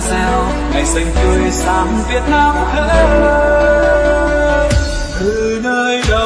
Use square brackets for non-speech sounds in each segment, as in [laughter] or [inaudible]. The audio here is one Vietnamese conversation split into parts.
reo. Ngày xanh tươi sáng Việt Nam hỡi từ nơi đâu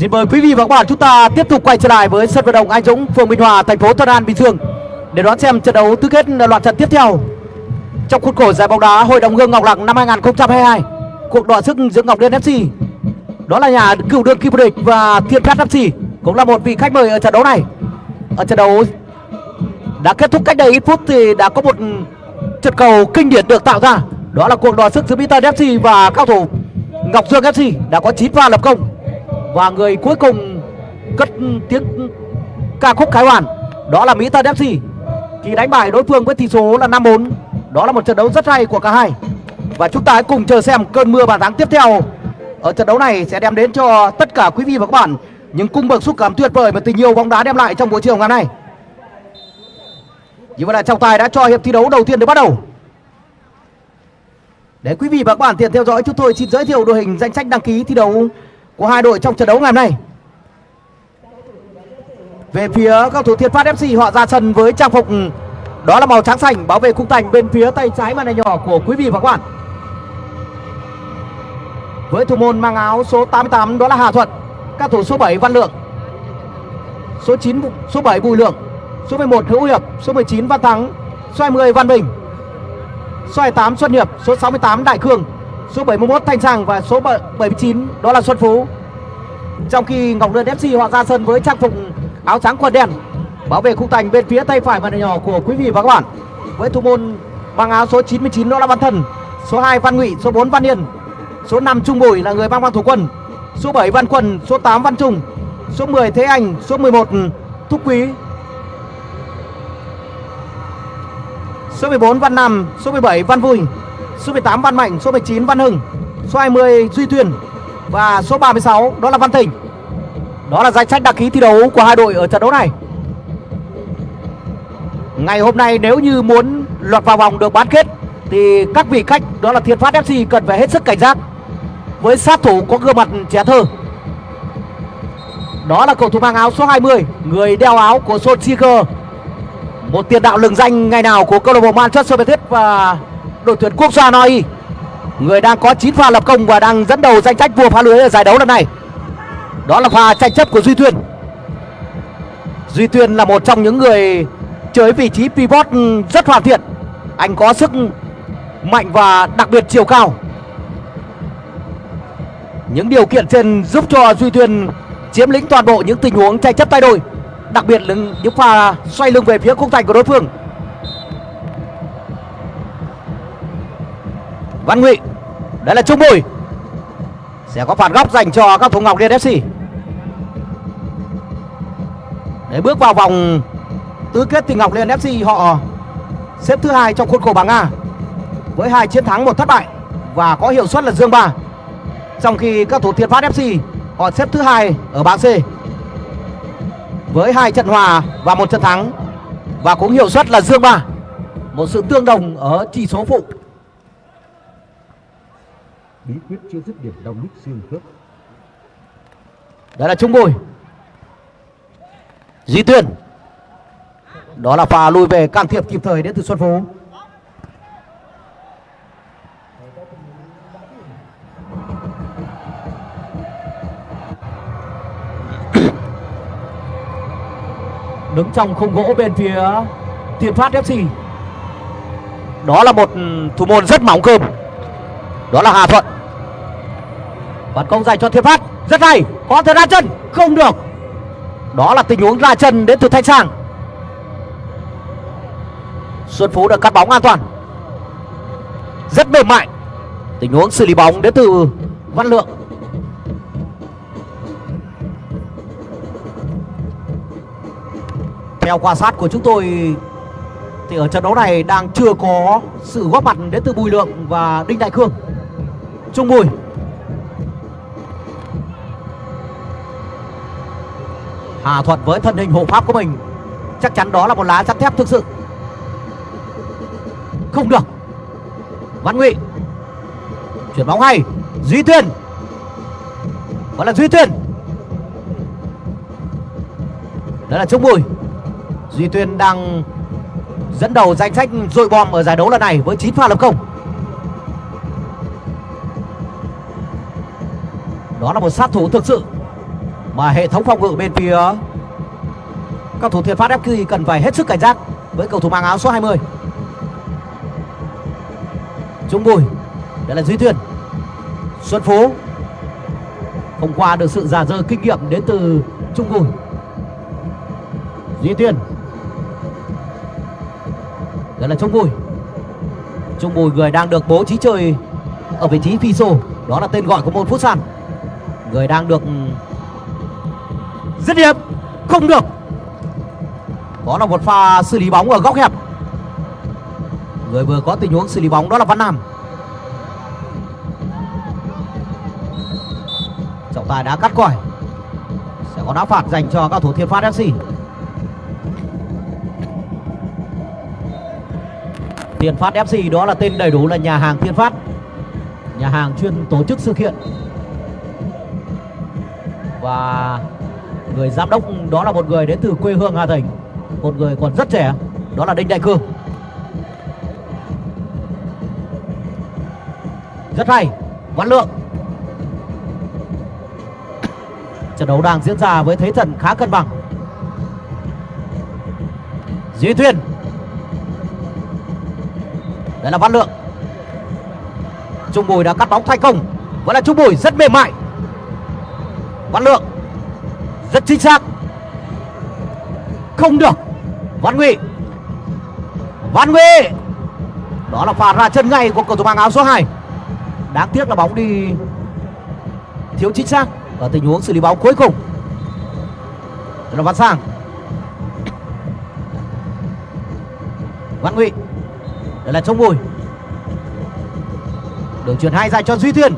Xin mời quý vị và các bạn chúng ta tiếp tục quay trở lại với sân vận động Anh Dũng, phường Bình Hòa, thành phố Thuận An, Bình Dương để đón xem trận đấu tứ kết loạt trận tiếp theo trong khuôn khổ giải bóng đá Hội đồng Hương Ngọc Lặc năm 2022. Cuộc đọ sức giữa Ngọc Liên FC đó là nhà cựu đương kim vô địch và Thiên Cát FC cũng là một vị khách mời ở trận đấu này. Ở trận đấu đã kết thúc cách đây ít phút thì đã có một trận cầu kinh điển được tạo ra. Đó là cuộc đọ sức giữa Mỹ FC và cao thủ Ngọc Dương FC đã có 9 pha lập công và người cuối cùng cất tiếng ca khúc khái hoàn đó là Mỹ Tân FC khi đánh bại đối phương với tỷ số là 5-4. Đó là một trận đấu rất hay của cả hai. Và chúng ta hãy cùng chờ xem cơn mưa bàn thắng tiếp theo ở trận đấu này sẽ đem đến cho tất cả quý vị và các bạn những cung bậc xúc cảm tuyệt vời mà tình yêu bóng đá đem lại trong buổi chiều ngày hôm nay. Như vậy là trọng tài đã cho hiệp thi đấu đầu tiên được bắt đầu. Để quý vị và các bạn tiện theo dõi, chúng tôi xin giới thiệu đội hình danh sách đăng ký thi đấu của hai đội trong trận đấu ngày hôm nay. Về phía cầu thủ Thiên Phát FC họ ra sân với trang phục ừ, đó là màu trắng xanh bảo vệ khung thành bên phía tay trái màn hình nhỏ của quý vị và các bạn. Với thủ môn mang áo số 88 đó là Hà Thuận, các thủ số 7 Văn Lượng, số 9 số 7 Bùi Lượng, số 11 Hữu Hiệp, số 19 Văn Thắng, số 20 Văn Bình, số 28 Xuân Hiệp, số 68 Đại Khương, số 71 Thanh Sàng và số 79 đó là Xuân Phú. Trong khi Ngọc Lương FC họ ra sân với trang phục áo trắng quần đen bảo vệ khung thành bên phía tay phải màn nhỏ của quý vị và các bạn với thủ môn mang áo số 99 đó là Văn Thần, số 2 Văn Ngụy, số 4 Văn Hiền, số 5 Trung Bùi là người mang băng thủ quân, số 7 Văn Quân, số 8 Văn Trung, số 10 Thế Anh, số 11 Thúc Quý. Số 14 Văn Nam, số 17 Văn Vui, số 18 Văn Mạnh, số 19 Văn Hưng, số 20 Duy Tuyền và số 36 đó là Văn thịnh. Đó là danh sách đăng ký thi đấu của hai đội ở trận đấu này. Ngày hôm nay nếu như muốn lọt vào vòng được bán kết thì các vị khách đó là Thiên Phát FC cần phải hết sức cảnh giác với sát thủ có gương mặt trẻ thơ. Đó là cầu thủ mang áo số 20, người đeo áo của Solskjaer. Một tiền đạo lừng danh ngày nào của câu lạc bộ Manchester United và đội tuyển quốc gia Noi. Người đang có 9 pha lập công và đang dẫn đầu danh sách vua phá lưới ở giải đấu lần này. Đó là pha tranh chấp của Duy Tuyên. Duy Tuyên là một trong những người chơi vị trí pivot rất hoàn thiện. Anh có sức mạnh và đặc biệt chiều cao. Những điều kiện trên giúp cho Duy Tuyên chiếm lĩnh toàn bộ những tình huống tranh chấp tay đôi đặc biệt là những pha xoay lưng về phía khung thành của đối phương Văn Ngụy. Đây là Trung Bùi. Sẽ có phạt góc dành cho các thủ Ngọc Liên FC để bước vào vòng tứ kết thì Ngọc Liên FC họ xếp thứ hai trong khuôn khổ bảng A với hai chiến thắng một thất bại và có hiệu suất là dương ba. Trong khi các thủ Thiên Phát FC họ xếp thứ hai ở bảng C với hai trận hòa và một trận thắng và cũng hiệu suất là dương ba. Một sự tương đồng ở chỉ số phụ bí quyết chưa dứt điểm đau nhức xương khớp đó là trung bồi duy tuyên đó là pha lùi về can thiệp kịp thời đến từ xuân phú [coughs] đứng trong khung gỗ bên phía Thiên Phát FC. Đó là một thủ môn rất mỏng cơm. Đó là Hà Thuận. Phản công dành cho Thiên Phát, rất hay, có thể ra chân, không được. Đó là tình huống ra chân đến từ Thanh Sang. Xuân Phú đã cắt bóng an toàn. Rất mềm mại. Tình huống xử lý bóng đến từ Văn Lượng. Theo quan sát của chúng tôi thì ở trận đấu này đang chưa có sự góp mặt đến từ Bùi Lượng và Đinh Đại Khương Trung Bùi. Hà Thuận với thân hình hộ pháp của mình chắc chắn đó là một lá sắt thép thực sự. Không được. Văn Ngụy. Chuyển bóng hay. Duy Tuyên. Vẫn là Duy Tuyên. Đó là Trung Bùi. Duy Tuyên đang dẫn đầu danh sách dội bom ở giải đấu lần này với 9 pha lập công. Đó là một sát thủ thực sự mà hệ thống phòng ngự bên phía các thủ Thiên Phát FQ cần phải hết sức cảnh giác với cầu thủ mang áo số 20. Trung Bùi, đây là Duy Tuyên. Xuân Phú hôm qua được sự giả dơ kinh nghiệm đến từ Trung Bùi. Duy Tuyên đó là Trung Bùi Trung Bùi người đang được bố trí chơi Ở vị trí phi sô Đó là tên gọi của môn phút sàn Người đang được Dứt điểm Không được. Đó là một pha xử lý bóng ở góc hẹp. Người vừa có tình huống xử lý bóng đó là Văn Nam. Trọng tài đã cắt còi Sẽ có đá phạt dành cho các thủ Thiên Phát FC Thiên Phát FC đó là tên đầy đủ là nhà hàng Thiên Phát. Nhà hàng chuyên tổ chức sự kiện. Và người giám đốc đó là một người đến từ quê hương Hà Thành Một người còn rất trẻ, Đó là Đinh Đại Cương. Rất hay, Văn Lượng. Trận đấu đang diễn ra với thế trận khá cân bằng. Duy Thuyền. Đây là Văn Lượng. Trung Bùi đã cắt bóng thành công. Vẫn là Trung Bùi rất mềm mại. Văn Lượng. Rất chính xác. Không được. Văn nguy, Văn nguy, Đó là phạt ra chân ngay của cầu thủ mang áo số 2 Đáng tiếc là bóng đi Thiếu chính xác Ở tình huống xử lý bóng cuối cùng. Đó là Văn Sang. Văn nguy, đây là chống bùi. Đường truyền hai dài cho duy tuyên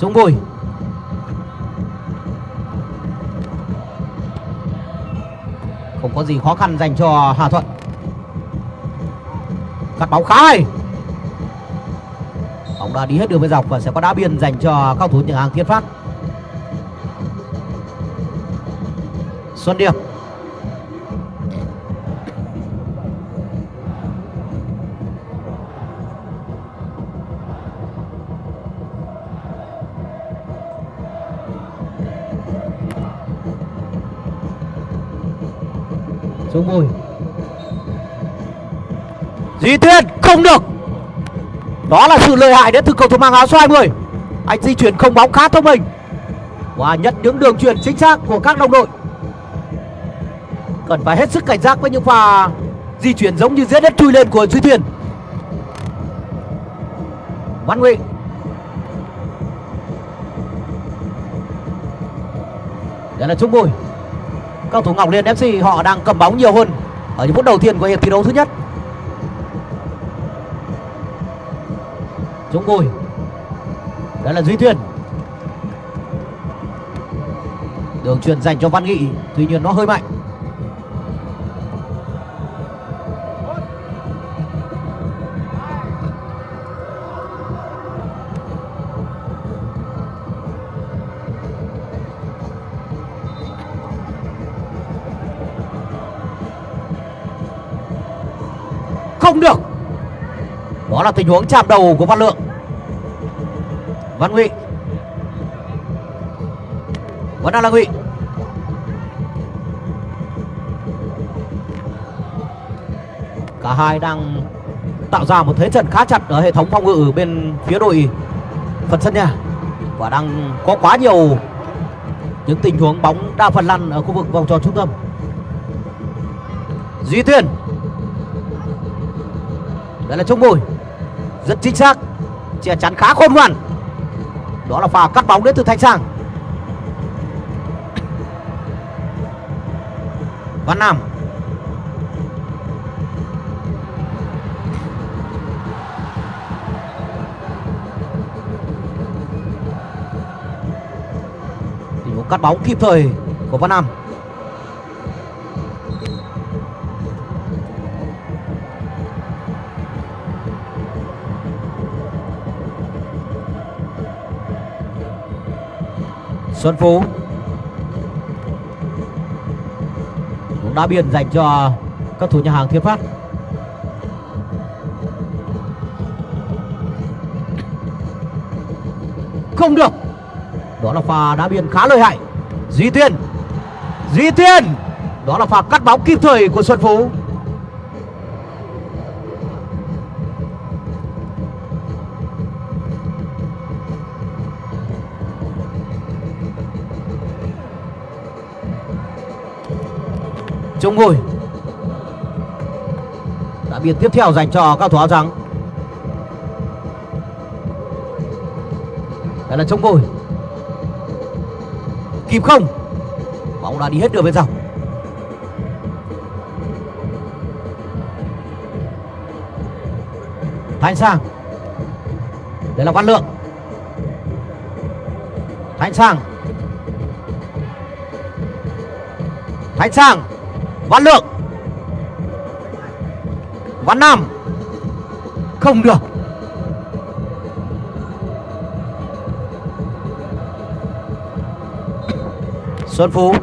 chống bùi. Không có gì khó khăn dành cho hà thuận. Cắt bóng khá hay bóng đã đi hết đường bên dọc và sẽ có đá biên dành cho cao thủ nhà hàng thiên phát. Xuân điệp. Phương bùi Di Tuyên không được. Đó là sự lợi hại đến từ cầu thủ mang áo số 20 Anh di chuyển không bóng khá thông minh. Và nhận những đường truyền chính xác của các đồng đội. Cần phải hết sức cảnh giác với những pha di chuyển giống như dễ đất chui lên của Duy Tuyên Văn Ngụy Đây là Trung Bùi Cầu thủ Ngọc Liên FC họ đang cầm bóng nhiều hơn Ở những phút đầu tiên của hiệp thi đấu thứ nhất Dũng Bùi Đây là Duy Thuyền. Đường truyền dành cho Văn Nghị, Tuy nhiên nó hơi mạnh là tình huống chạm đầu của Văn Lượng. Văn Ngụy Vẫn đang là Ngụy Cả hai đang tạo ra một thế trận khá chặt ở hệ thống phòng ngự bên phía đội phần sân nhà và đang có quá nhiều những tình huống bóng đa phần lăn ở khu vực vòng tròn trung tâm. Duy Tuyên. Đây là Trung Bùi rất chính xác. Che chắn khá khôn ngoan. Đó là pha cắt bóng đến từ Thanh Sang. Văn Nam. Tình huống cắt bóng kịp thời của Văn Nam. Xuân Phú. Cũng đá biên dành cho các thủ nhà hàng Thiên Phát. Không được. Đó là pha đá biên khá lợi hại. Duy Tuyên Duy Tuyên Đó là pha cắt bóng kịp thời của Xuân Phú. Trung ngồi Đã biên tiếp theo dành cho cao thủ áo trắng. Đây là chống ngồi Kịp không? Bóng đã đi hết đường bên dọc Thanh Sang. Đây là Văn Lượng. Thanh Sang. Thanh Sang. Văn Lượng. Văn Nam. Không được. Xuân Phú.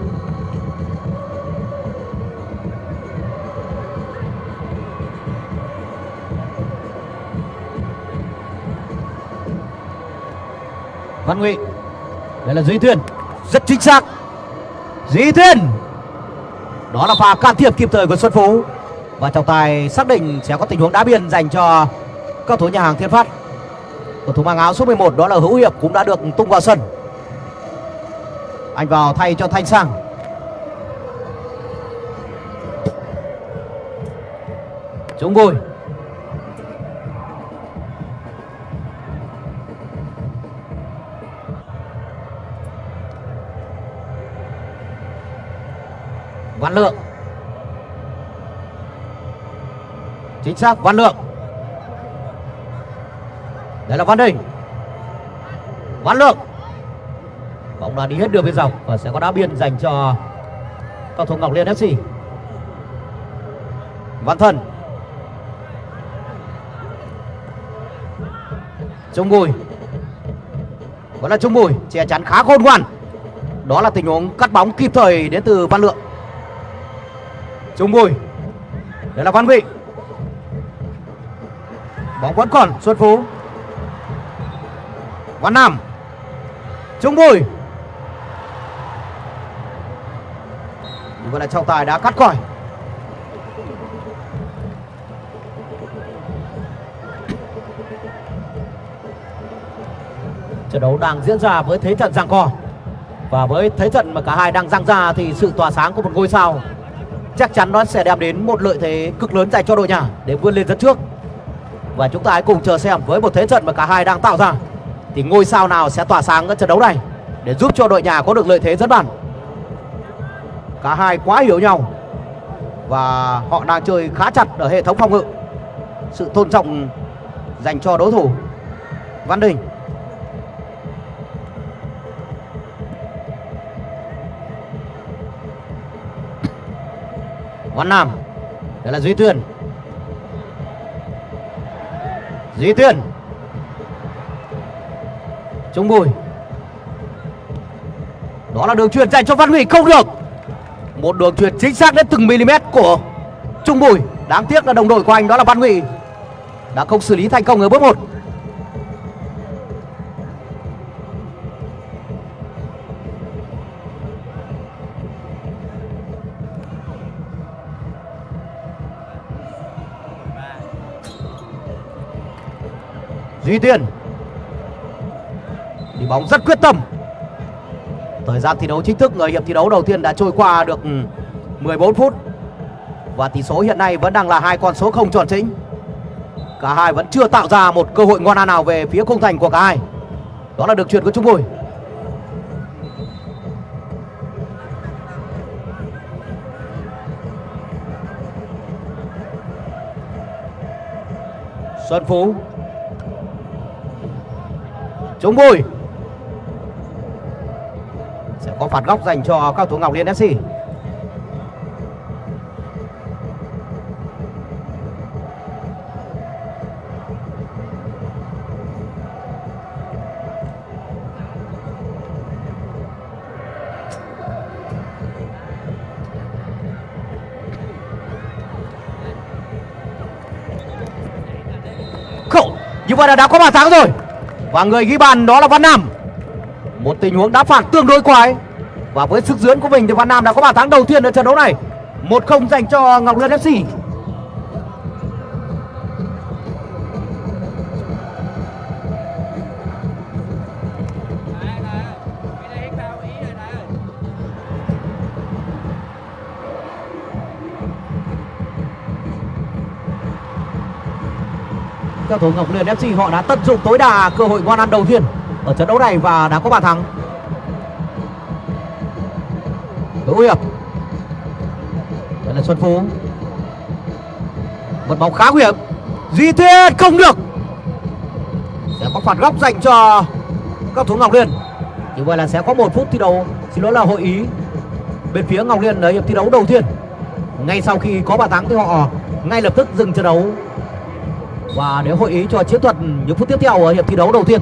Văn Ngụy. Đây là Duy thuyền, Rất chính xác. Duy thuyền đó là pha can thiệp kịp thời của Xuân Phú. Và trọng tài xác định sẽ có tình huống đá biên dành cho các thủ nhà hàng Thiên Phát. Cầu thủ mang áo số 11 đó là Hữu Hiệp, cũng đã được tung vào sân. Anh vào thay cho Thanh Sang. Chúng vui chính xác văn lượng. Đây là văn đình. Văn lượng. Bóng là đi hết đường biên dọc và sẽ có đá biên dành cho cầu thủ ngọc liên fc văn thần, trung bùi. Vẫn là trung bùi che chắn khá khôn ngoan. Đó là tình huống cắt bóng kịp thời đến từ văn lượng. Trung bùi. Đây là văn vị bóng vẫn còn, xuân phú. Văn nam. Trung bùi. Như vậy là trọng tài đã cắt còi. Trận đấu đang diễn ra với thế trận giằng co. Và với thế trận mà cả hai đang giằng ra thì sự tỏa sáng của một ngôi sao chắc chắn nó sẽ đem đến một lợi thế cực lớn dành cho đội nhà để vươn lên dẫn trước và chúng ta hãy cùng chờ xem với một thế trận mà cả hai đang tạo ra, thì ngôi sao nào sẽ tỏa sáng ở trận đấu này để giúp cho đội nhà có được lợi thế dẫn bàn. Cả hai quá hiểu nhau và họ đang chơi khá chặt ở hệ thống phòng ngự. Sự tôn trọng dành cho đối thủ, văn đình. Văn nam, đây là duy tuyền duy tuyên. Trung bùi. Đó là đường truyền dành cho văn huy, không được. Một đường truyền chính xác đến từng mm của trung bùi. Đáng tiếc là đồng đội của anh đó là văn huy đã không xử lý thành công ở bước một. Duy Tiên. Đi bóng rất quyết tâm. Thời gian thi đấu chính thức, người hiệp thi đấu đầu tiên đã trôi qua được ừ, 14 phút. Và tỷ số hiện nay vẫn đang là hai con số không tròn chính. Cả hai vẫn chưa tạo ra một cơ hội ngon ăn nào về phía khung thành của cả hai. Đó là được chuyển của Trung Bùi. Xuân Phú chống Bùi. Sẽ có phạt góc dành cho các thủ Ngọc Liên FC Khổ Như vậy là đã có bàn thắng rồi và người ghi bàn đó là Văn Nam. Một tình huống đá phạt tương đối quái. Và với sức dưỡng của mình thì Văn Nam đã có bàn thắng đầu tiên ở trận đấu này. 1-0 dành cho Ngọc Lân FC Các thủ Ngọc Liên FC họ đã tận dụng tối đa cơ hội ngon ăn đầu tiên ở trận đấu này và đã có bàn thắng. Hữu Hiệp. Đây là Xuân Phú. Một bóng khá nguy hiểm. Duy Thiên không được. Sẽ có phạt góc dành cho các thủ Ngọc Liên. Như vậy là sẽ có một phút thi đấu. Xin lỗi là hội ý bên phía Ngọc Liên ở hiệp thi đấu đầu tiên. Ngay sau khi có bàn thắng thì họ ngay lập tức dừng trận đấu và để hội ý cho chiến thuật những phút tiếp theo ở hiệp thi đấu đầu tiên.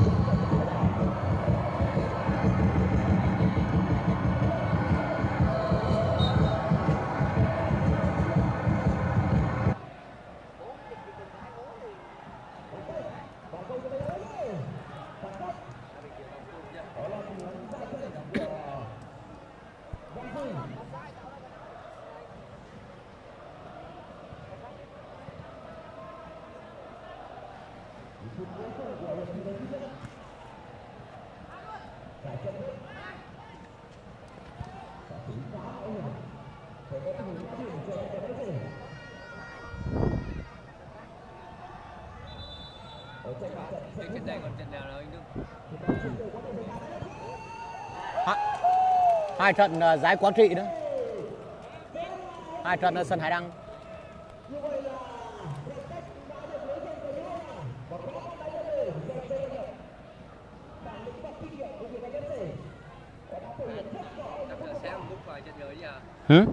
hai trận ờ, giải quán trị nữa hai trận ờ, ở sân hải đăng Hử?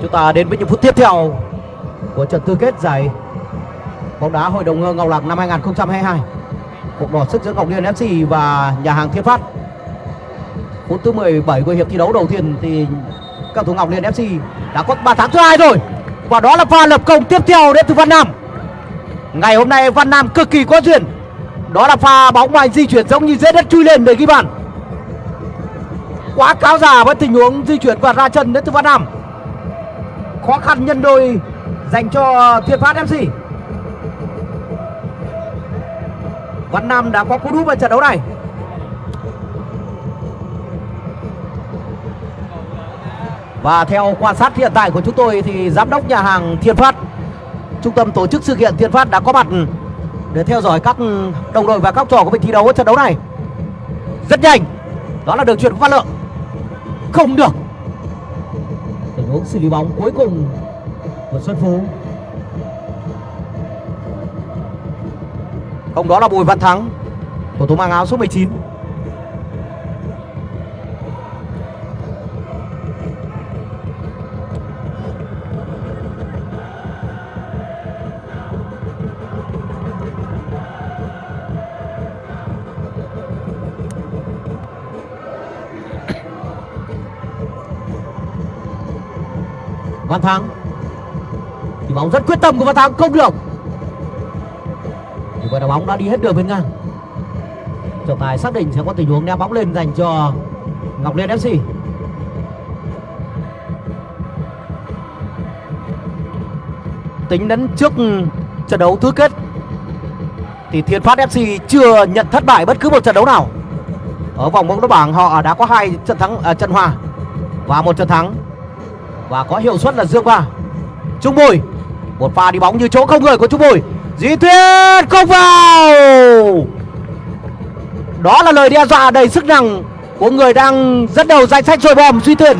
Chúng ta đến với những phút tiếp theo của trận tư kết giải bóng đá Hội đồng Hương Ngọc lạc năm 2022. Cuộc đỏ sức giữa Ngọc Liên FC và nhà hàng Thiên Phát. Phút thứ 17 của hiệp thi đấu đầu tiên thì các thủ Ngọc Liên FC đã có bàn thắng thứ hai rồi. Và đó là pha lập công tiếp theo đến từ Văn Nam. Ngày hôm nay Văn Nam cực kỳ có duyên. Đó là pha bóng ngoài di chuyển giống như dễ đất chui lên để ghi bàn. Quá cáo già với tình huống di chuyển và ra chân đến từ Văn Nam. Khó khăn nhân đôi dành cho Thiên Phát FC. Văn Nam đã có cú đúp vào trận đấu này. Và theo quan sát hiện tại của chúng tôi thì giám đốc nhà hàng Thiên Phát, trung tâm tổ chức sự kiện Thiên Phát đã có mặt để theo dõi các đồng đội và các trò của mình thi đấu ở trận đấu này. Rất nhanh. Đó là đường chuyển của Văn Lượng. Không được. Tình huống xử lý bóng cuối cùng của Xuân Phú. Không đó là Bùi Văn Thắng Cầu thủ mang áo số 19 Văn Thắng, thì bóng rất quyết tâm của Văn Thắng, không được và vậy bóng đã đi hết đường bên ngang. Trọng tài xác định sẽ có tình huống ném bóng lên dành cho ngọc liên fc tính đến trước trận đấu tứ kết thì thiên phát fc chưa nhận thất bại bất cứ một trận đấu nào. Ở vòng bóng đá bảng họ đã có hai trận thắng à, trận hòa và một trận thắng. Và có hiệu suất là dương ba trung bùi một pha đi bóng như chỗ không người của trung bùi. Di Tuyết không vào. Đó là lời đe dọa đầy sức nặng Của người đang dẫn đầu danh sách trôi bom Duy Thuyền.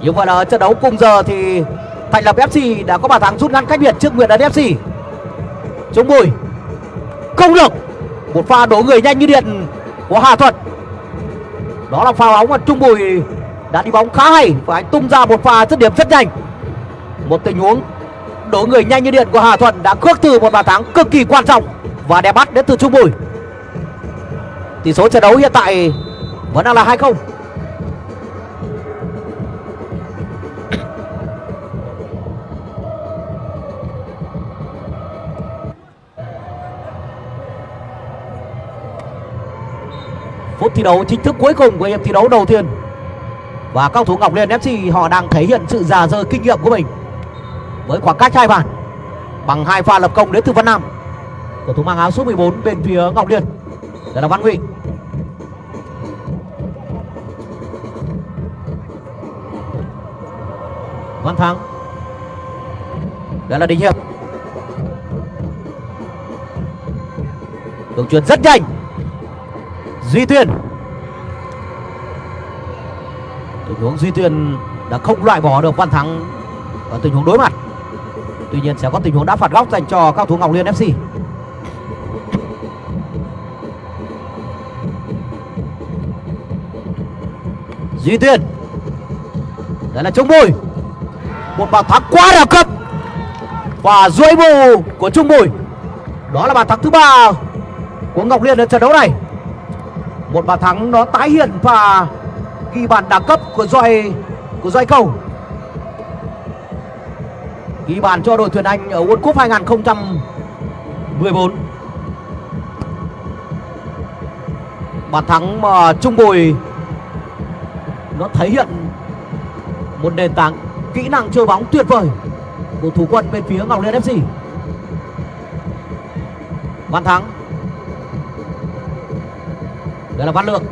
Như vậy là trận đấu cùng giờ thì Thành lập FC đã có bàn thắng rút ngắn cách biệt trước Nguyệt Ấn FC Trung Bùi. Không được. Một pha đổ người nhanh như điện của Hà Thuật. Đó là pha bóng mà Trung Bùi đã đi bóng khá hay. Và anh tung ra một pha dứt điểm rất nhanh một tình huống đổ người nhanh như điện của Hà Thuận đã cướp từ một bàn thắng cực kỳ quan trọng và đẹp bắt đến từ Trung Bùi. Tỷ số trận đấu hiện tại vẫn đang là 2-0. Phút thi đấu chính thức cuối cùng của hiệp thi đấu đầu tiên Và các thủ Ngọc Liên FC họ đang thể hiện sự già dơ kinh nghiệm của mình với khoảng cách hai bàn. Bằng hai pha lập công đến từ Văn Nam. Cầu thủ mang áo số 14 bên phía Ngọc Liên. Đây là Văn Huy. Văn Thắng. Đây là Đình Hiệp. Đường truyền rất nhanh. Duy Tuyên. Tình huống Duy Tuyên đã không loại bỏ được Văn Thắng ở tình huống đối mặt. Tuy nhiên sẽ có tình huống đá phạt góc dành cho các thủ Ngọc Liên FC. Duy Tuyên. Đây là Trung Bùi. Một bàn thắng quá đẳng cấp. Và duỗi bù của Trung Bùi. Đó là bàn thắng thứ ba của Ngọc Liên ở trận đấu này. Một bàn thắng nó tái hiện và ghi bàn đẳng cấp của doi của doi Cầu ghi bàn cho đội tuyển Anh ở World Cup 2014. Bàn thắng mà Trung Bùi, nó thể hiện một nền tảng kỹ năng chơi bóng tuyệt vời của thủ quân bên phía Ngọc Liên FC. Văn Thắng. Đây là Văn Lượng.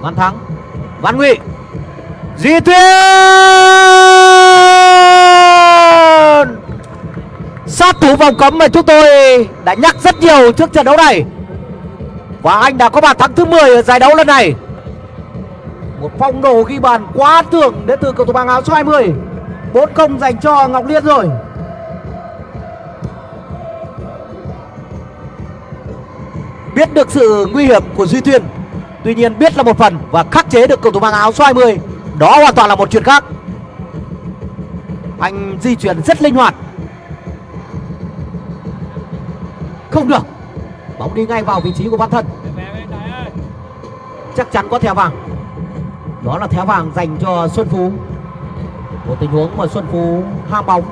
Văn Thắng. Văn Ngụy. Di Tuyên sát thủ vòng cấm mà chúng tôi đã nhắc rất nhiều trước trận đấu này. Và anh đã có bàn thắng thứ 10 ở giải đấu lần này. Một phong độ ghi bàn quá tưởng đến từ cầu thủ bàng áo số 20 bốn công dành cho Ngọc Liên rồi. Biết được sự nguy hiểm của Duy Tuyên Tuy nhiên biết là một phần và khắc chế được cầu thủ mang áo số 20 Đó hoàn toàn là một chuyện khác. Anh di chuyển rất linh hoạt. Không được. Bóng đi ngay vào vị trí của Văn Thân. Chắc chắn có thẻ vàng. Đó là thẻ vàng dành cho Xuân Phú. Một tình huống mà Xuân Phú ham bóng.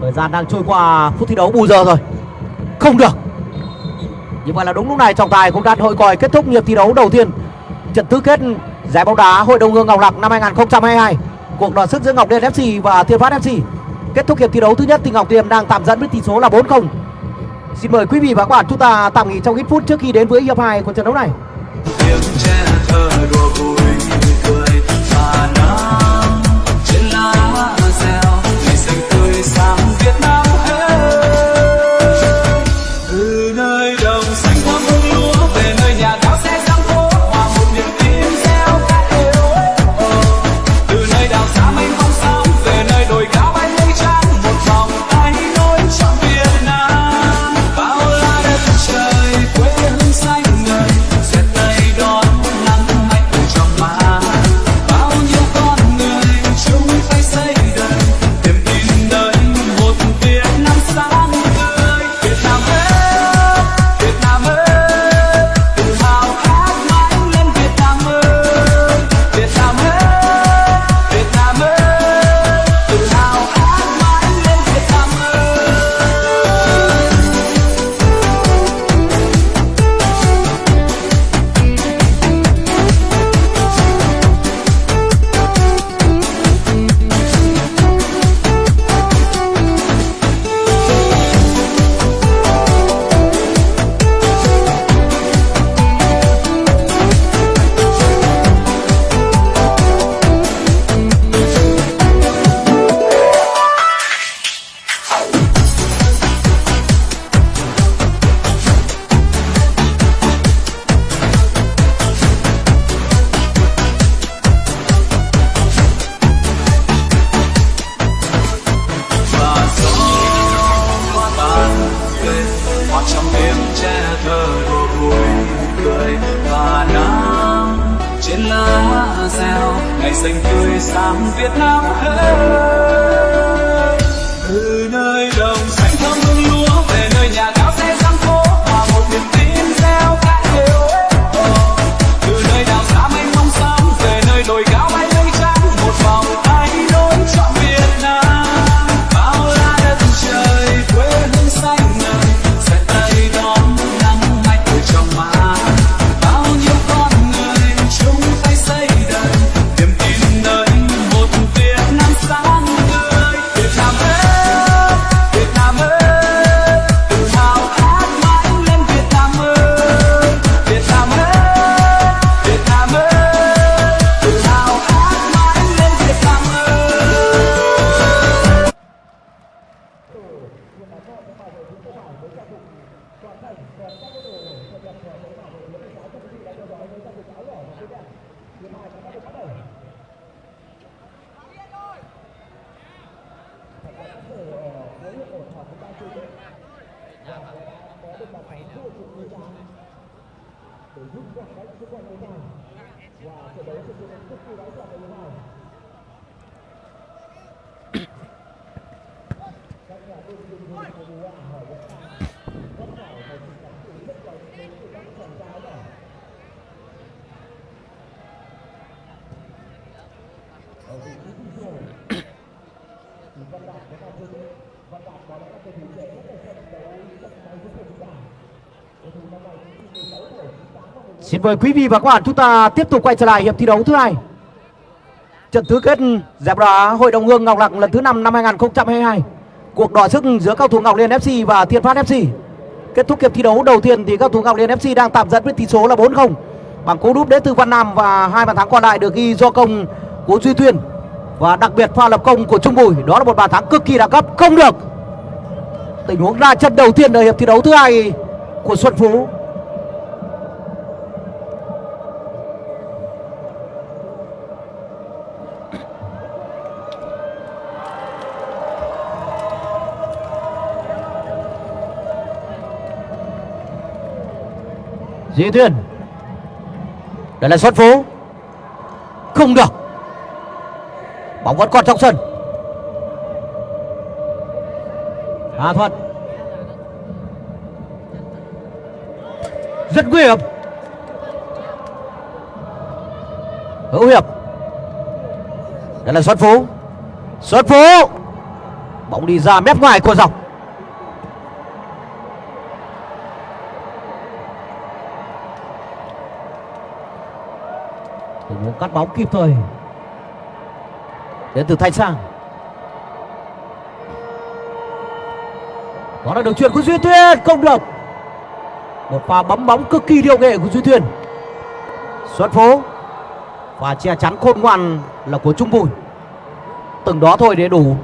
Thời gian đang trôi qua phút thi đấu bù giờ rồi. Không được. Như vậy là đúng lúc này trọng tài cũng đã hội còi kết thúc hiệp thi đấu đầu tiên. Trận tứ kết giải bóng đá Hội đồng hương Ngọc Lặc năm 2022 Cuộc đọ sức giữa Ngọc Điền FC và Thiên Phát FC Kết thúc hiệp thi đấu thứ nhất thì Ngọc Điền đang tạm dẫn với tỷ số là 4-0 Xin mời quý vị và các bạn chúng ta tạm nghỉ trong ít phút trước khi đến với hiệp 2 của trận đấu này. Tiếng trẻ thơ đùa vui cười và nắng Xin mời quý vị và các bạn chúng ta tiếp tục quay trở lại hiệp thi đấu thứ hai. Trận tứ kết giải đá Hội đồng hương Ngọc Lặc lần thứ 5 năm 2022. Cuộc đọ sức giữa cao thủ Ngọc Liên FC và Thiên Phát FC. Kết thúc hiệp thi đấu đầu tiên thì cao thủ Ngọc Liên FC đang tạm dẫn với tỷ số là 4-0 bằng cú đúp đến từ Văn Nam và hai bàn thắng còn lại được ghi do công của Duy Tuyên và đặc biệt pha lập công của Trung Bùi, đó là một bàn thắng cực kỳ đẳng cấp, không được tình huống ra chân đầu tiên ở hiệp thi đấu thứ hai của Xuân Phú Duy Thuyền Đây là Xuân Phú. Không được. Bóng vẫn còn trong sân. Hà Thuận Rất nguy hiểm. Hữu Hiệp. Đây là Xuân Phú. Xuân Phú. Bóng đi ra mép ngoài của dọc Tình huống cắt bóng kịp thời. Đến từ Thanh Sang. Đó là đường chuyền của Duy thuyền Không được Một pha bấm bóng cực kỳ điệu nghệ của Duy thuyền. Xuân Phố. Và che chắn khôn ngoan là của Trung Bùi. Từng đó thôi để đủ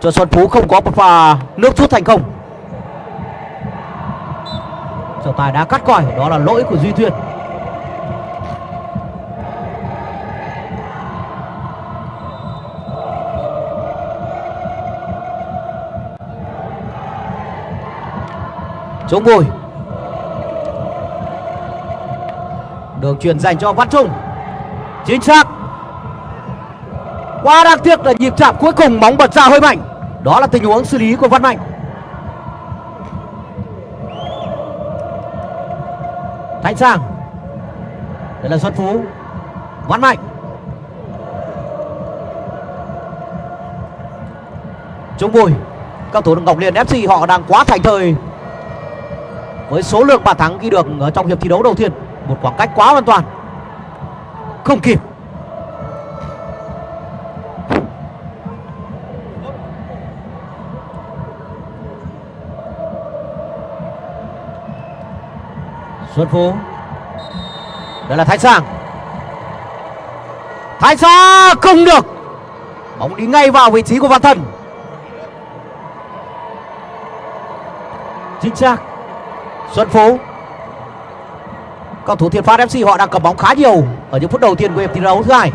Cho Xuân Phú không có một pha nước rút thành công Trọng tài đã cắt còi, Đó là lỗi của Duy thuyền. Trung Bùi Đường truyền dành cho Văn Trung. Chính xác. Quá đáng tiếc là nhịp chạm cuối cùng bóng bật ra hơi mạnh. Đó là tình huống xử lý của Văn Mạnh. Thanh Sang. Đây là Xuân Phú. Văn Mạnh. Trung Bùi Các thủ Ngọc Liên FC họ đang quá thành thời với số lượng bàn thắng ghi được ở trong hiệp thi đấu đầu tiên, một khoảng cách quá hoàn toàn. Không kịp. Xuân Phú. Đây là Thái Sang. Thái Sang không được. Bóng đi ngay vào vị trí của Văn Thần Chính xác Xuân Phú. Cầu thủ Thiên Phát FC họ đang cầm bóng khá nhiều Ở những phút đầu tiên của hiệp thi đấu thứ hai.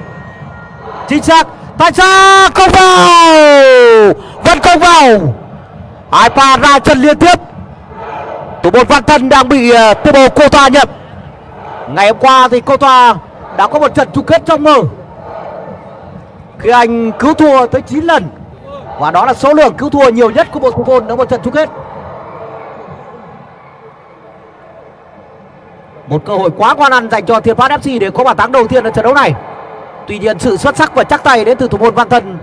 Chính xác, Tại sao không vào? Vẫn không vào. Hai pha ra chân liên tiếp. Thủ môn Văn Thân đang bị ờ, tiêu bồ cô Toa nhận. Ngày hôm qua thì cô Toa đã có một trận chung kết trong mơ. Khi anh cứu thua tới 9 lần. Và đó là số lượng cứu thua nhiều nhất của một thủ môn ở một trận chung kết. Một cơ hội quá quan ăn dành cho Thiên Phát FC để có bàn thắng đầu tiên ở trận đấu này. Tuy nhiên sự xuất sắc và chắc tay đến từ thủ môn Văn Thân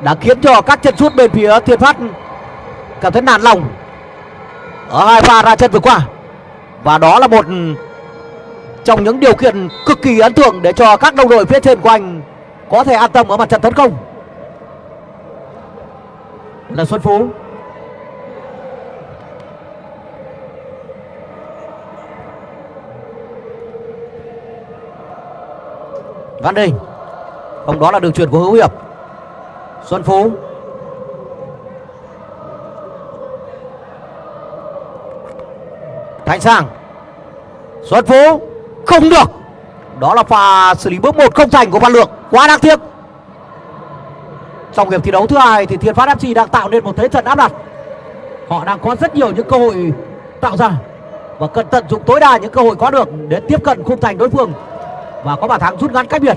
đã khiến cho các chân sút bên phía Thiên Phát cảm thấy nản lòng ở hai pha ra chân vừa qua. Và đó là một trong những điều kiện cực kỳ ấn tượng để cho các đồng đội phía trên của anh có thể an tâm ở mặt trận tấn công. Là Xuân Phú Văn Đình. Không đó là đường truyền của Hữu Hiệp. Xuân Phú. Thành Sang. Xuân Phú. Không được. Đó là pha xử lý bước một không thành của Văn Lượng. Quá đáng tiếc. Trong hiệp thi đấu thứ hai thì Thiên Phát FC đang tạo nên một thế trận áp đặt. Họ đang có rất nhiều những cơ hội tạo ra Và cần tận dụng tối đa những cơ hội có được Để tiếp cận khung thành đối phương và có bàn thắng rút ngắn cách biệt.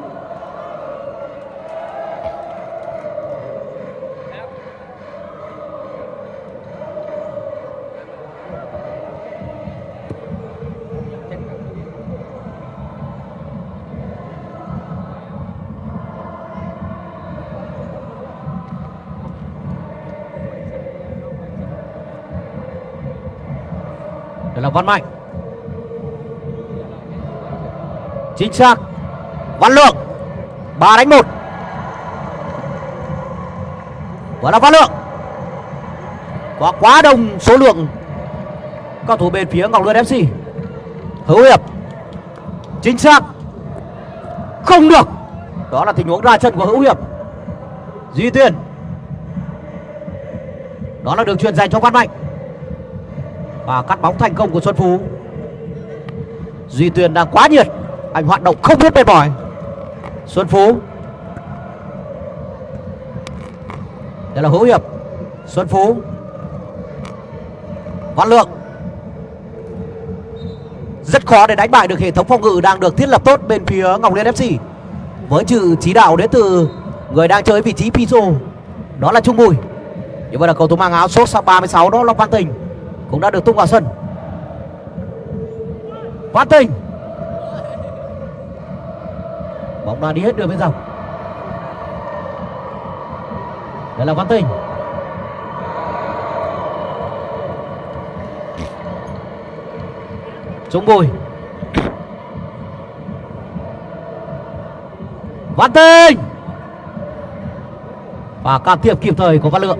Đây là Văn Mạnh. Chính xác. Văn Lượng, ba đánh một. Và là Văn Lượng. Có quá đông số lượng các thủ bên phía Ngọc Lươn FC Hữu Hiệp, Chính xác. Không được. Đó là tình huống ra chân của Hữu Hiệp. Duy Tuyên. Đó là đường truyền dành cho Văn Mạnh. Và cắt bóng thành công của Xuân Phú. Duy Tuyên đang quá nhiệt anh hoạt động không biết mệt mỏi. Xuân Phú. Đây là Hữu Hiệp. Xuân Phú. Văn Lượng. Rất khó để đánh bại được hệ thống phòng ngự đang được thiết lập tốt bên phía Ngọc Liên FC với sự chỉ đạo đến từ người đang chơi vị trí Piso. Đó là Trung Bùi. Như vậy là cầu thủ mang áo số 36 đó là Văn Tình. Cũng đã được tung vào sân. Văn Tình. Và đi hết đường bên dọc đây là Văn Tình. Trung Bùi. Văn Tinh Và can thiệp kịp thời của Văn Lượng.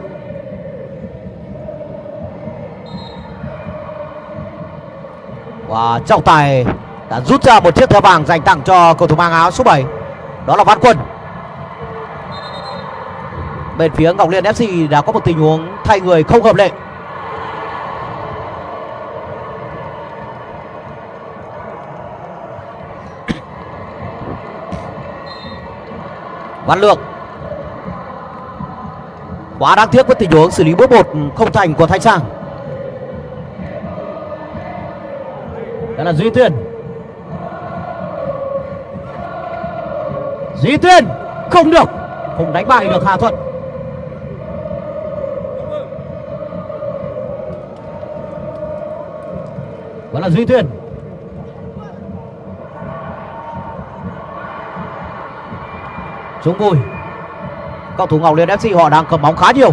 Và trọng tài đã rút ra một chiếc thẻ vàng dành tặng cho cầu thủ mang áo số 7 đó là Văn Quân. Bên phía Ngọc Liên FC đã có một tình huống thay người không hợp lệ. [clears throat] Văn Lượng Quá đáng tiếc với tình huống xử lý bước một không thành của Thanh Sang. Đó là Duy Tuyên. Duy Tuyên, Không được. Không đánh bại được Hà Thuận. Đó là Duy Tuyên. Trung Bùi Cầu thủ Ngọc Liên FC họ đang cầm bóng khá nhiều.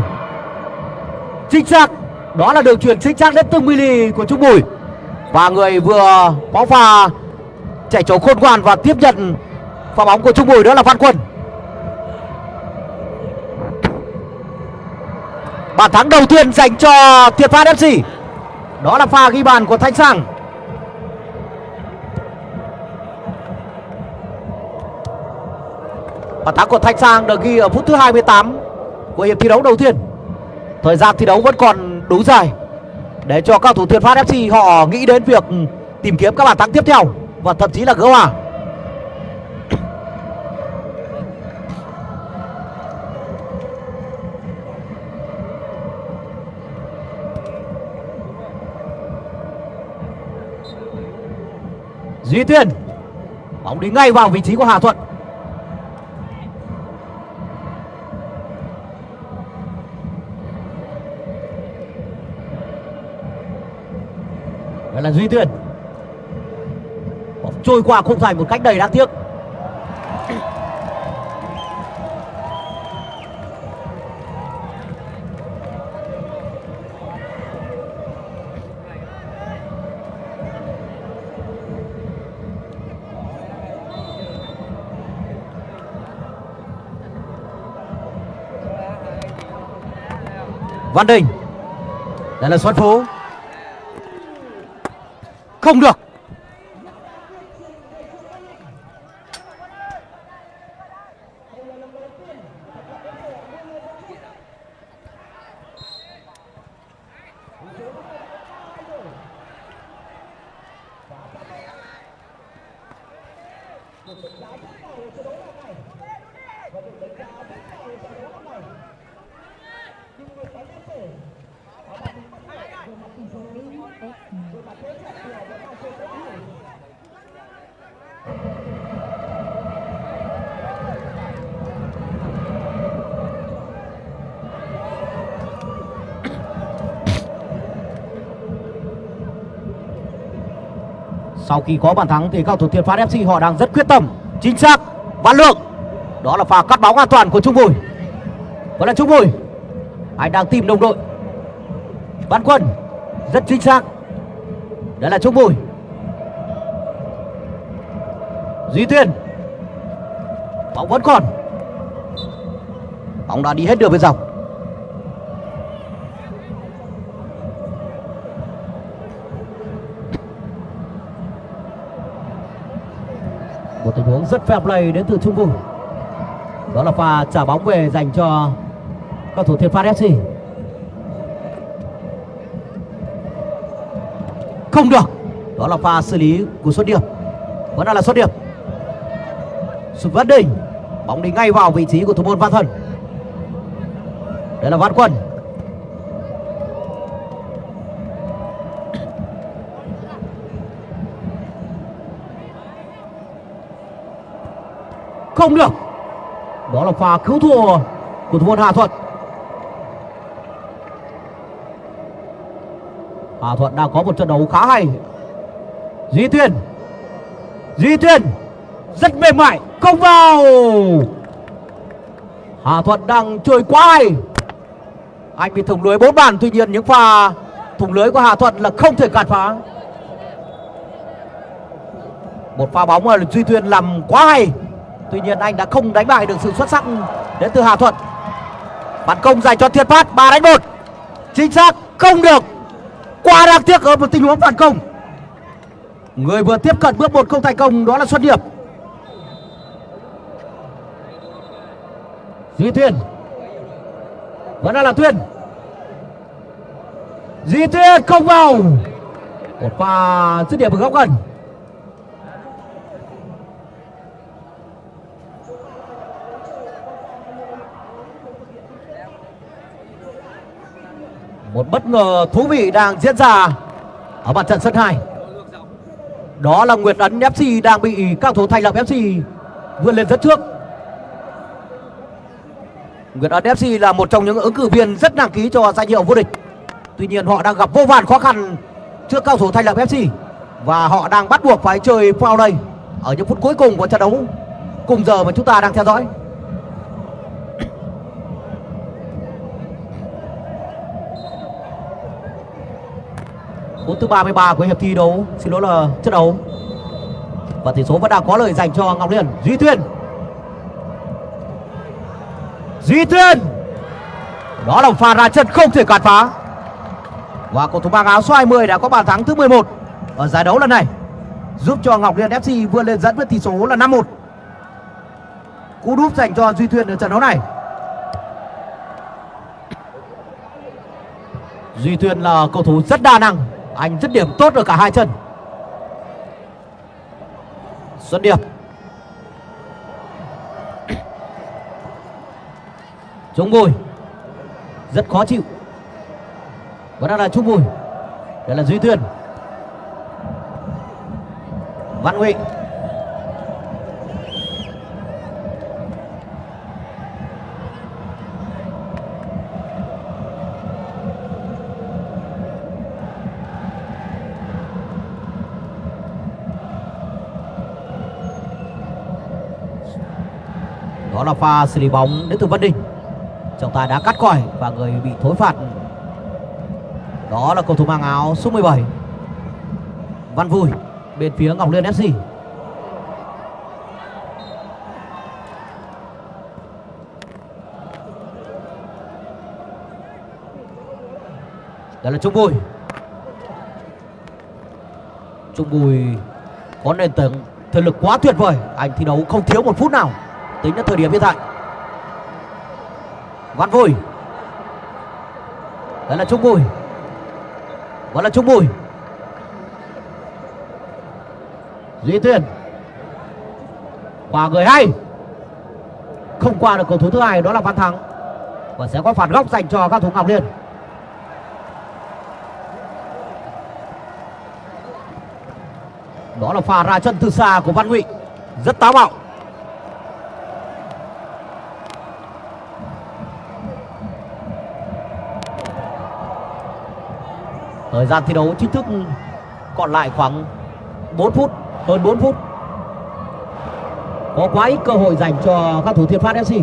Chính xác Đó là đường chuyển chính xác đến từng mili của Trung Bùi. Và người vừa bóng pha, Chạy trốn khôn ngoan và tiếp nhận Pha bóng của Trung Bùi đó là Văn Quân Bàn thắng đầu tiên dành cho Thiệt Phát FC Đó là pha ghi bàn của Thanh Sang Bàn thắng của Thanh Sang được ghi ở phút thứ 28 của hiệp thi đấu đầu tiên. Thời gian thi đấu vẫn còn đủ dài để cho các thủ Thiệt Phát FC họ nghĩ đến việc tìm kiếm các bàn thắng tiếp theo và thậm chí là gỡ hòa. Duy Tuyên bóng đi ngay vào vị trí của Hà Thuận. Đây là Duy Tuyền Bóng trôi qua khung thành một cách đầy đáng tiếc. Văn Đình. Đây là Xuân Phú. Không được. Sau khi có bàn thắng thì các thủ Thiên Phát FC họ đang rất quyết tâm, Chính xác Văn Lượng. Đó là pha cắt bóng an toàn của Trung Bùi. Vẫn là Trung Bùi. Anh đang tìm đồng đội? Văn Quân, Rất chính xác. Đây là Trung Bùi. Duy Tuyên. Bóng vẫn còn. Bóng đã đi hết đường bên dọc. Bóng rất fair play đến từ trung vùng đó là pha trả bóng về dành cho các thủ Thiên Phát FC không được. Đó là pha xử lý của xuất điểm vẫn là xuất điểm Sụp vất Đình bóng đi ngay vào vị trí của thủ môn Văn Thần đây là Văn Quân. Không được. Đó là pha cứu thua của thủ môn Hà Thuận Hà Thuận đang có một trận đấu khá hay. Duy Tuyên Duy Tuyên rất mềm mại. Không vào. Hà Thuận đang chơi quá hay. Anh bị thủng lưới bốn bàn. Tuy nhiên những pha thủng lưới của Hà Thuận là không thể cản phá. Một pha bóng mà Duy Tuyên làm quá hay tuy nhiên anh đã không đánh bại được sự xuất sắc đến từ Hà Thuận. Phản công dành cho Thiên Phát 3 đánh 1 chính xác, không được. Quá đáng tiếc ở một tình huống phản công. Người vừa tiếp cận bước một không thành công, đó là Xuân Điệp Duy Tuyên. Vẫn đang là Tuyên. Duy Tuyên không vào. Một pha dứt điểm ở góc gần. Một bất ngờ thú vị đang diễn ra ở mặt trận sân 2 đó là Nguyệt Ấn FC đang bị các thủ thành lập FC vươn lên rất trước. Nguyệt Ấn FC là một trong những ứng cử viên rất đăng ký cho danh hiệu vô địch. Tuy nhiên, họ đang gặp vô vàn khó khăn trước cao thủ thành lập FC và họ đang bắt buộc phải chơi foul đây. Ở những phút cuối cùng của trận đấu, cùng giờ mà chúng ta đang theo dõi. Phút thứ 33 của hiệp thi đấu. Xin lỗi là trận đấu. Và tỷ số vẫn đang có lời dành cho Ngọc Liên. Duy Tuyên Duy Tuyên đó là pha ra chân không thể cản phá. Và cầu thủ mang áo số 20 đã có bàn thắng thứ 11 ở giải đấu lần này. Giúp cho Ngọc Liên FC vươn lên dẫn với tỷ số là 5-1 cú đúp dành cho Duy Tuyên ở trận đấu này. Duy Tuyên là cầu thủ rất đa năng anh dứt điểm tốt ở cả hai chân. Xuân Điệp Trung Bùi. Rất khó chịu. Vẫn đang là Trung Bùi. Đây là Duy tuyền Văn Huệ là pha xử lý bóng. Đến từ Văn Đình trọng tài đã cắt còi và người bị thối phạt. Đó là cầu thủ mang áo số 17 Văn Vui bên phía Ngọc Liên FC đây là Trung Bùi. Trung Bùi có nền tảng thể lực quá tuyệt vời. Anh thi đấu không thiếu một phút nào tính đến thời điểm hiện tại. Văn vui đấy là trung bùi. Vẫn là trung bùi. Duy tuyên quả người hay. Không qua được cầu thủ thứ hai, đó là văn thắng. Và sẽ có phạt góc dành cho các thủ ngọc liên. Đó là pha ra chân từ xa của văn ngụy. Rất táo bạo. Thời gian thi đấu chính thức còn lại khoảng 4 phút, hơn 4 phút. Có quá ít cơ hội dành cho các thủ Thiên Phát FC.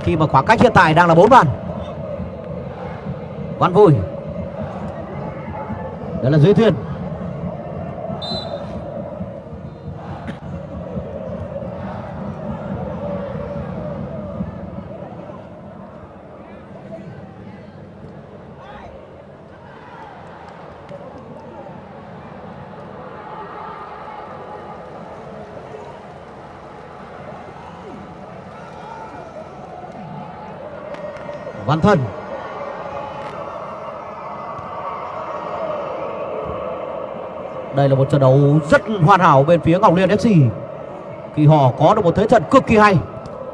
Khi mà khoảng cách hiện tại đang là 4 bàn. Văn Vui. Đó là Duy Thuyền. Văn Thân. Đây là một trận đấu rất hoàn hảo bên phía Ngọc Liên FC Khi họ có được một thế trận cực kỳ hay.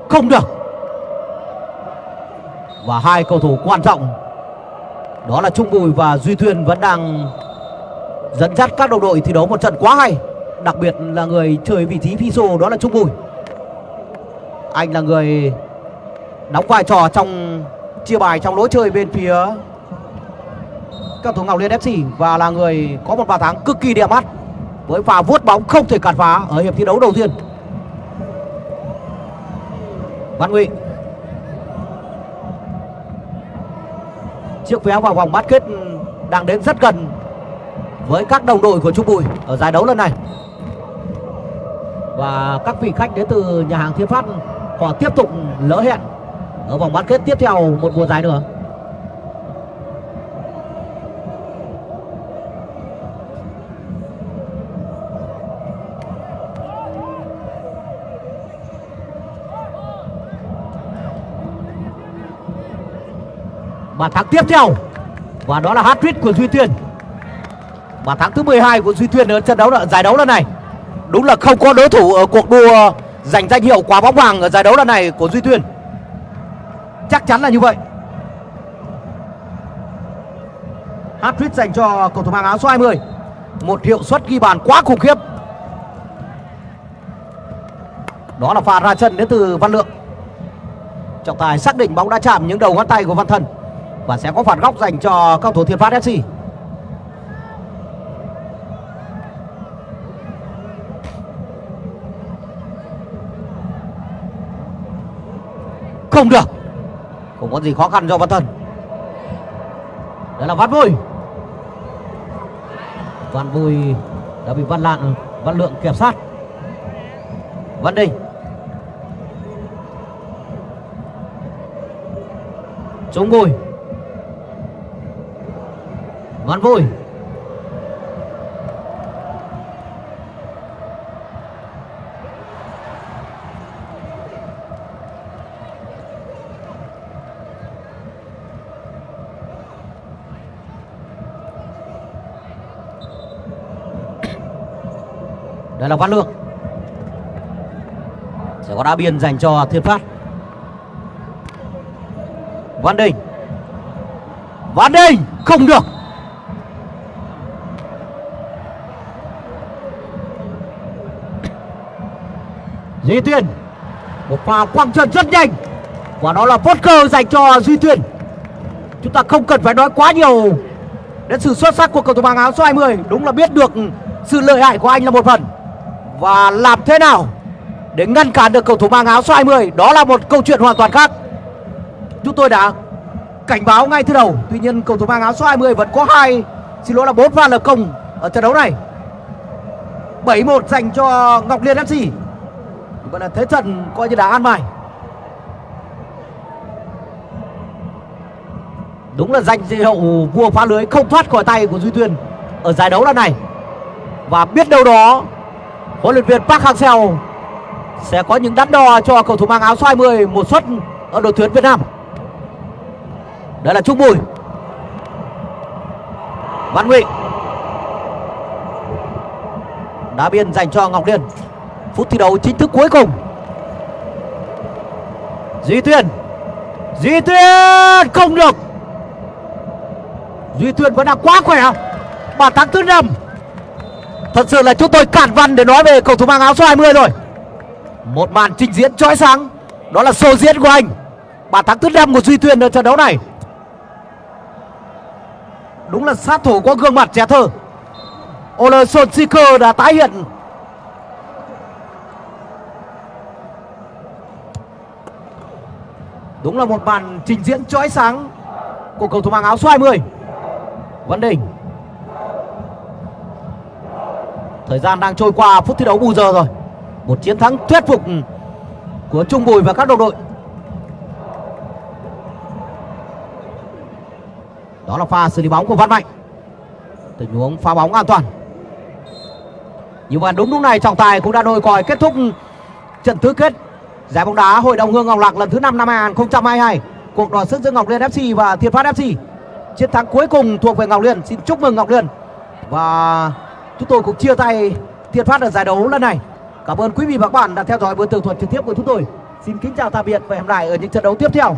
Không được. Và hai cầu thủ quan trọng. Đó là Trung Bùi và Duy Thuyên vẫn đang dẫn dắt các đồng đội thi đấu một trận quá hay. Đặc biệt là người chơi vị trí phi đó là Trung Bùi. Anh là người đóng vai trò trong chia bài trong lối chơi bên phía các thủ Ngọc Liên FC và là người có một bàn thắng cực kỳ đẹp mắt với pha vuốt bóng không thể cản phá ở hiệp thi đấu đầu tiên. Văn Ngụy chiếc vé vào vòng bán kết đang đến rất gần với các đồng đội của Trung Bùi ở giải đấu lần này. Và các vị khách đến từ nhà hàng Thiên Phát họ tiếp tục lỡ hẹn ở vòng bán kết tiếp theo, một mùa giải nữa. Bàn thắng tiếp theo, và đó là hat-trick của Duy Tuyên bàn thắng thứ 12 của Duy Tuyên ở trận đấu giải đấu lần này. Đúng là không có đối thủ ở cuộc đua giành danh hiệu quả bóng vàng ở giải đấu lần này của Duy Tuyên chắc chắn là như vậy hat-trick dành cho cầu thủ mang áo số 20 một hiệu suất ghi bàn quá khủng khiếp đó là pha ra chân đến từ Văn Lượng trọng tài xác định bóng đã chạm những đầu ngón tay của Văn Thần và sẽ có phạt góc dành cho cầu thủ Thiên Phát FC. Không được. Không có gì khó khăn cho Văn Thân. Đó là Văn Vui. Văn Vui đã bị Văn Lạng, Văn Lượng kiểm sát. Văn Đình. Trung Bùi Văn Vui Đây là Văn Lương. Sẽ có đá biên dành cho Thiên Phát. Văn Đình. Văn Đình, Không được. Duy Tuyên Một pha quăng chân rất nhanh. Và đó là phốt cơ dành cho Duy Tuyên Chúng ta không cần phải nói quá nhiều Đến sự xuất sắc của cầu thủ mang áo số 20 Đúng là biết được sự lợi hại của anh là một phần. Và làm thế nào Để ngăn cản được cầu thủ mang áo số 20 Đó là một câu chuyện hoàn toàn khác. Chúng tôi đã cảnh báo ngay từ đầu. Tuy nhiên, cầu thủ mang áo số 20 vẫn có hai, Xin lỗi là bốn pha lập công ở trận đấu này. 7-1 dành cho Ngọc Liên FC Vậy là thế trận coi như đã an bài. Đúng là danh hiệu vua phá lưới không thoát khỏi tay của Duy Tuyên Ở giải đấu lần này. Và biết đâu đó Huấn luyện viên Park Hang-seo Sẽ có những đắn đo cho cầu thủ mang áo xoay 10 Một suất ở đội tuyển Việt Nam. Đây là trúc Bùi. Văn Nguyễn. Đá biên dành cho Ngọc Liên. Phút thi đấu chính thức cuối cùng. Duy Tuyên. Duy Tuyên không được. Duy Tuyên vẫn đang quá khỏe. Bàn thắng thứ năm thật sự là chúng tôi cản văn để nói về cầu thủ mang áo số 20 rồi. Một màn trình diễn chói sáng, đó là show diễn của anh. Bàn thắng thứ năm của Duy Tuyền ở trận đấu này. Đúng là sát thủ có gương mặt trẻ thơ. Ole Solskjaer đã tái hiện. Đúng là một màn trình diễn chói sáng của cầu thủ mang áo số 20 Văn Đình. Thời gian đang trôi qua, phút thi đấu bù giờ rồi. Một chiến thắng thuyết phục ừ, của Trung Bùi và các đồng đội. Đó là pha xử lý bóng của Văn Mạnh. Tình huống pha bóng an toàn. Nhưng mà đúng lúc này, trọng tài cũng đã đôi còi kết thúc ừ, trận tứ kết. Giải bóng đá Hội đồng Hương Ngọc Lạc lần thứ 5 năm 2022 Cuộc đọ sức giữa Ngọc Liên FC và Thiên Phát FC Chiến thắng cuối cùng thuộc về Ngọc Liên. Xin chúc mừng Ngọc Liên. Và chúng tôi cũng chia tay Thiên Phát ở giải đấu lần này. Cảm ơn quý vị và các bạn đã theo dõi buổi tường thuật trực tiếp của chúng tôi. Xin kính chào tạm biệt và hẹn lại ở những trận đấu tiếp theo.